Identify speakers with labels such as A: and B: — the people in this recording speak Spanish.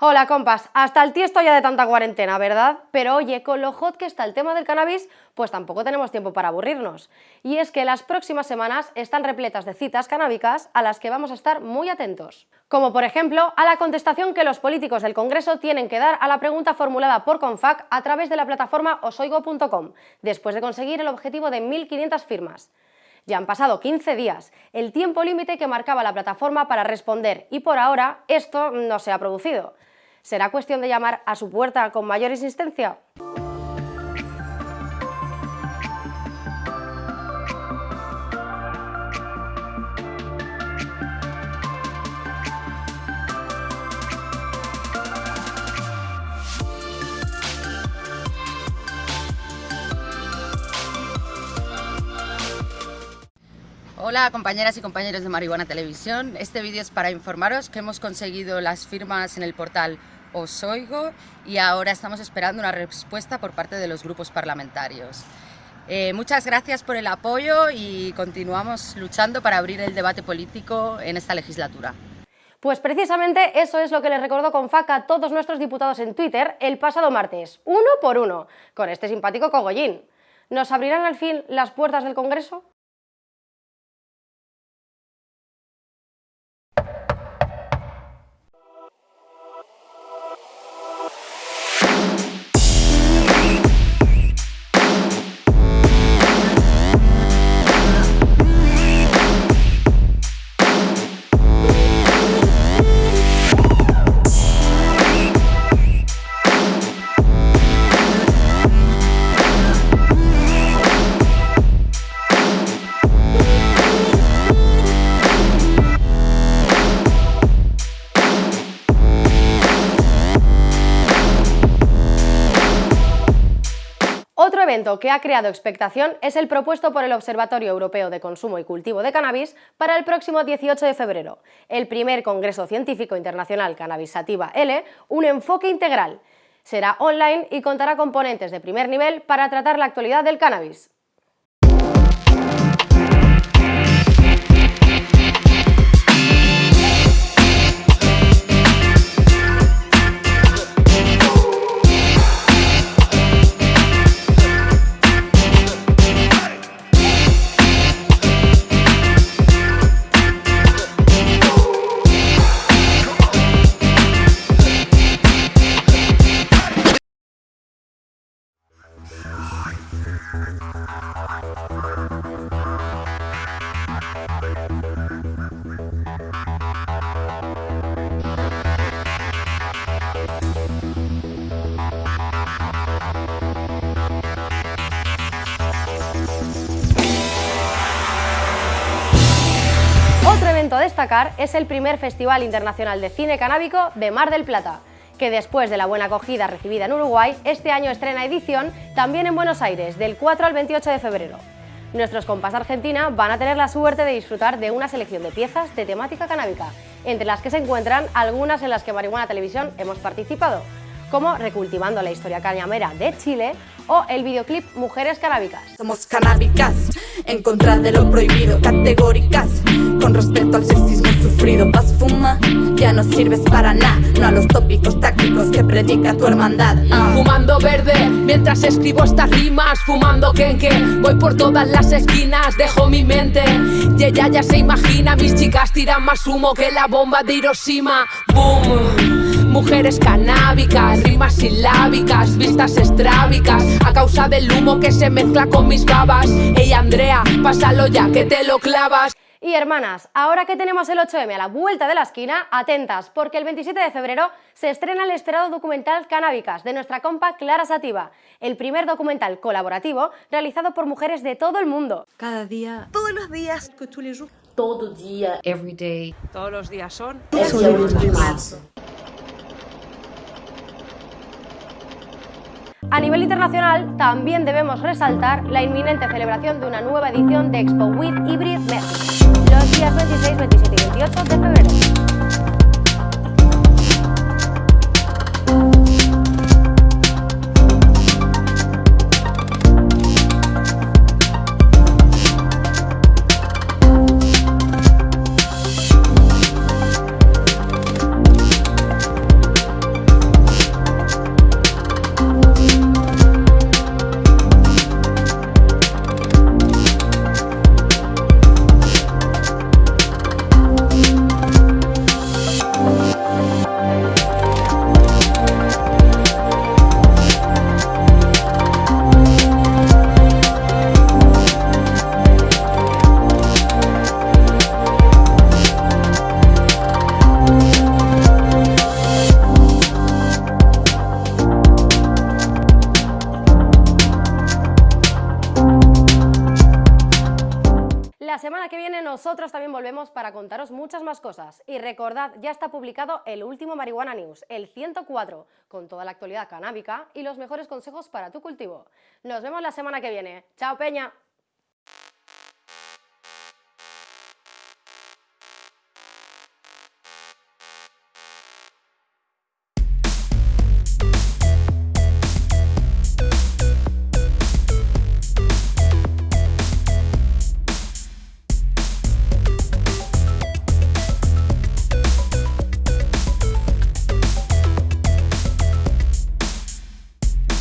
A: Hola compas, hasta el tiesto ya de tanta cuarentena, ¿verdad? Pero oye, con lo hot que está el tema del cannabis, pues tampoco tenemos tiempo para aburrirnos. Y es que las próximas semanas están repletas de citas canábicas a las que vamos a estar muy atentos. Como por ejemplo, a la contestación que los políticos del Congreso tienen que dar a la pregunta formulada por CONFAC a través de la plataforma osoigo.com, después de conseguir el objetivo de 1.500 firmas. Ya han pasado 15 días, el tiempo límite que marcaba la plataforma para responder, y por ahora esto no se ha producido. ¿Será cuestión de llamar a su puerta con mayor insistencia?
B: Hola compañeras y compañeros de Marihuana Televisión, este vídeo es para informaros que hemos conseguido las firmas en el portal Os Oigo y ahora estamos esperando una respuesta por parte de los grupos parlamentarios. Eh, muchas gracias por el apoyo y continuamos luchando para abrir el debate político en esta legislatura.
A: Pues precisamente eso es lo que les recordó con faca a todos nuestros diputados en Twitter el pasado martes, uno por uno, con este simpático cogollín. ¿Nos abrirán al fin las puertas del Congreso? Evento que ha creado expectación es el propuesto por el Observatorio Europeo de Consumo y Cultivo de Cannabis para el próximo 18 de febrero, el primer Congreso Científico Internacional Cannabis Sativa L, un enfoque integral. Será online y contará con ponentes de primer nivel para tratar la actualidad del cannabis. A destacar es el primer Festival Internacional de Cine Canábico de Mar del Plata, que después de la buena acogida recibida en Uruguay, este año estrena edición también en Buenos Aires, del 4 al 28 de febrero. Nuestros compas de Argentina van a tener la suerte de disfrutar de una selección de piezas de temática canábica, entre las que se encuentran algunas en las que Marihuana Televisión hemos participado, como Recultivando la historia cañamera de Chile o el videoclip Mujeres Canábicas.
C: Somos canábicas, en contra de lo prohibido, categóricas, con respecto al sexismo sufrido. Paz fuma, ya no sirves para nada, no a los tópicos tácticos que predica tu hermandad.
D: Ah. Fumando verde, mientras escribo estas rimas, fumando kenke, voy por todas las esquinas, dejo mi mente, y ella ya se imagina, mis chicas tiran más humo que la bomba de Hiroshima. Boom. Mujeres canábicas, rimas silábicas, vistas estrábicas A causa del humo que se mezcla con mis babas Ey Andrea, pásalo ya que te lo clavas
A: y hermanas, ahora que tenemos el 8M a la vuelta de la esquina, atentas, porque el 27 de febrero se estrena el esperado documental Canábicas de nuestra compa Clara Sativa, el primer documental colaborativo realizado por mujeres de todo el mundo.
E: Cada día, todos los días,
F: todo día, every day.
G: Todos los días son.
F: Es un
A: A nivel internacional, también debemos resaltar la inminente celebración de una nueva edición de Expo With Hybrid México, los días 26, 27 y 28 de febrero. La semana que viene nosotros también volvemos para contaros muchas más cosas. Y recordad, ya está publicado el último Marihuana News, el 104, con toda la actualidad canábica y los mejores consejos para tu cultivo. Nos vemos la semana que viene. ¡Chao, Peña!